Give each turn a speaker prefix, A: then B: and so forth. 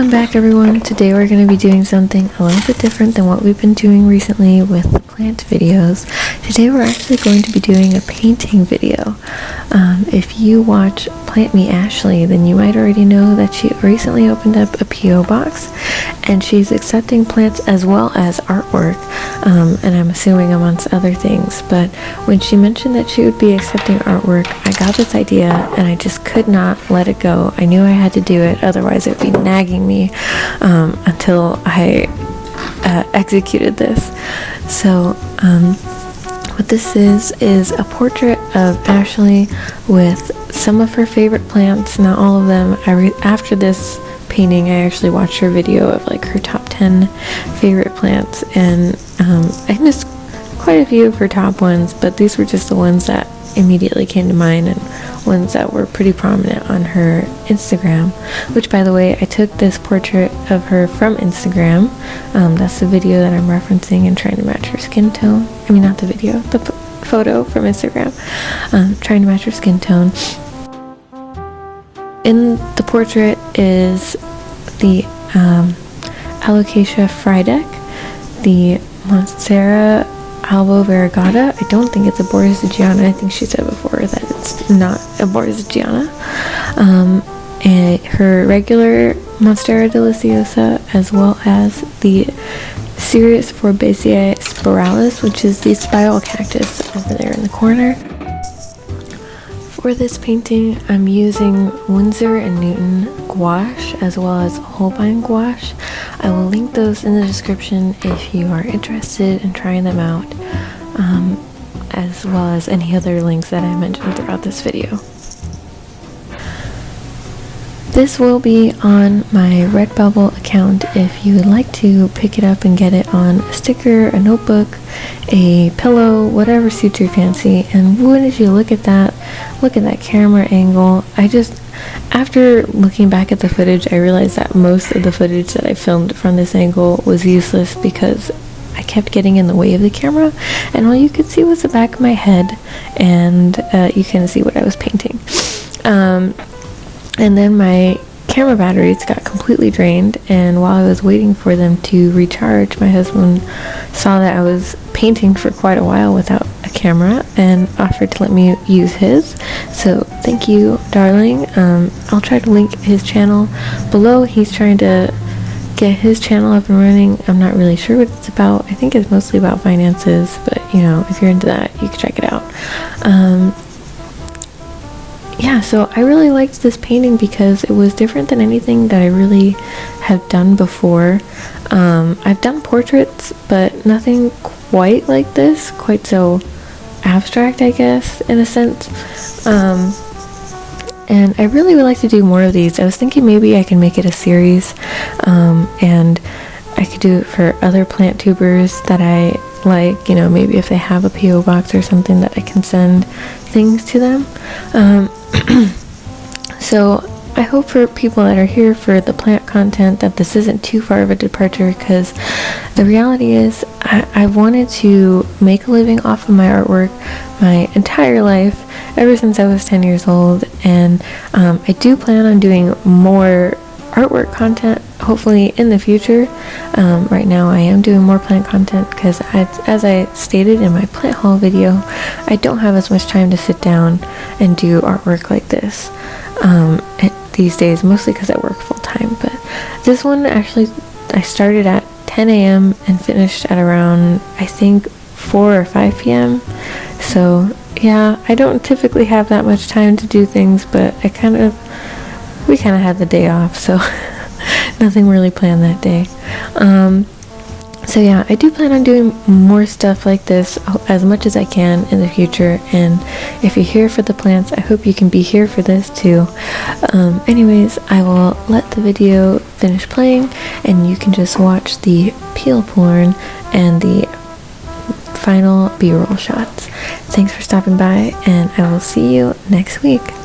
A: Welcome back everyone. Today we're going to be doing something a little bit different than what we've been doing recently with the plant videos. Today we're actually going to be doing a painting video. Um, if you watch Plant Me Ashley, then you might already know that she recently opened up a P.O. box and she's accepting plants as well as artwork um, and I'm assuming amongst other things. But when she mentioned that she would be accepting artwork, I got this idea and I just could not let it go. I knew I had to do it, otherwise it would be nagging me um, until I uh, executed this. So, um, what this is is a portrait of Ashley with some of her favorite plants, not all of them. After this painting, I actually watched her video of like her top 10 favorite plants, and um, I missed quite a few of her top ones, but these were just the ones that immediately came to mind and ones that were pretty prominent on her Instagram. Which, by the way, I took this portrait of her from Instagram. Um, that's the video that I'm referencing and trying to match her skin tone. I mean, not the video, the photo from Instagram. Um, trying to match her skin tone. In the portrait is the um, Alocasia the Monstera albo variegata. I don't think it's a Borsigiana. I think she said before that it's not a Borsigiana. Um, and her regular Monstera deliciosa, as well as the Cereus forbesii spiralis, which is the spiral cactus over there in the corner. For this painting, I'm using Winsor & Newton gouache as well as Holbein gouache. I will link those in the description if you are interested in trying them out, um, as well as any other links that I mentioned throughout this video. This will be on my Redbubble account if you would like to pick it up and get it on a sticker, a notebook, a pillow, whatever suits your fancy. And wouldn't you look at that, look at that camera angle. I just, after looking back at the footage, I realized that most of the footage that I filmed from this angle was useless because I kept getting in the way of the camera and all you could see was the back of my head and uh, you can see what I was painting. Um, and then my camera batteries got completely drained and while I was waiting for them to recharge my husband saw that I was painting for quite a while without a camera and offered to let me use his. So thank you darling. Um, I'll try to link his channel below. He's trying to get his channel up and running. I'm not really sure what it's about. I think it's mostly about finances but you know if you're into that you can check it out. Um, so I really liked this painting because it was different than anything that I really have done before. Um, I've done portraits, but nothing quite like this, quite so abstract, I guess, in a sense. Um, and I really would like to do more of these. I was thinking maybe I can make it a series, um, and I could do it for other plant tubers that I like, you know, maybe if they have a P.O. box or something that I can send things to them. Um, so I hope for people that are here for the plant content that this isn't too far of a departure because the reality is I, I wanted to make a living off of my artwork my entire life ever since I was 10 years old and um, I do plan on doing more artwork content hopefully in the future. Um, right now I am doing more plant content because as I stated in my plant haul video, I don't have as much time to sit down and do artwork like this um, these days, mostly because I work full time. But this one actually, I started at 10 a.m. and finished at around, I think, 4 or 5 p.m. So yeah, I don't typically have that much time to do things, but I kind of we kind of had the day off, so nothing really planned that day. Um, so yeah, I do plan on doing more stuff like this as much as I can in the future. And if you're here for the plants, I hope you can be here for this too. Um, anyways, I will let the video finish playing and you can just watch the peel porn and the final b-roll shots. Thanks for stopping by and I will see you next week.